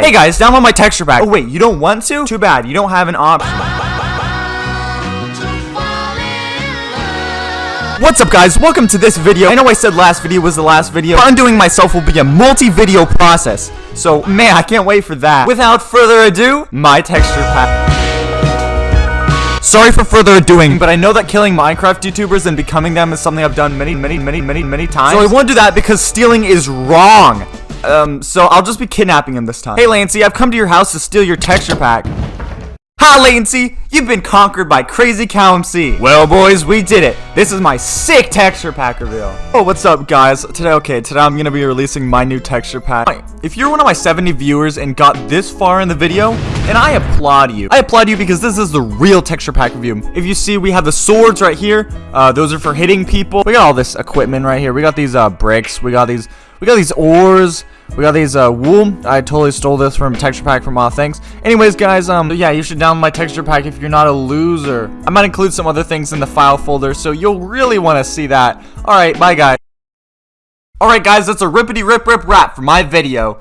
Hey guys, download my texture pack. Oh wait, you don't want to? Too bad, you don't have an option. What's up guys, welcome to this video. I know I said last video was the last video, but undoing myself will be a multi-video process. So, man, I can't wait for that. Without further ado, my texture pack. Sorry for further adoing, but I know that killing Minecraft YouTubers and becoming them is something I've done many, many, many, many, many times. So I won't do that because stealing is wrong. Um, so I'll just be kidnapping him this time. Hey, Lancy, I've come to your house to steal your texture pack. Ha, Latency! You've been conquered by Crazy Cow MC. Well, boys, we did it. This is my sick texture pack reveal. Oh, what's up, guys? Today, okay, today I'm gonna be releasing my new texture pack. If you're one of my 70 viewers and got this far in the video, and I applaud you. I applaud you because this is the real texture pack review. If you see, we have the swords right here. Uh, those are for hitting people. We got all this equipment right here. We got these uh, bricks. We got these we got these ores. We got these uh, wool. I totally stole this from texture pack from Aw Thanks. Anyways, guys, um, yeah, you should download my texture pack if you're not a loser. I might include some other things in the file folder, so you'll really want to see that. All right, bye, guys. All right, guys, that's a rippity rip rip wrap for my video.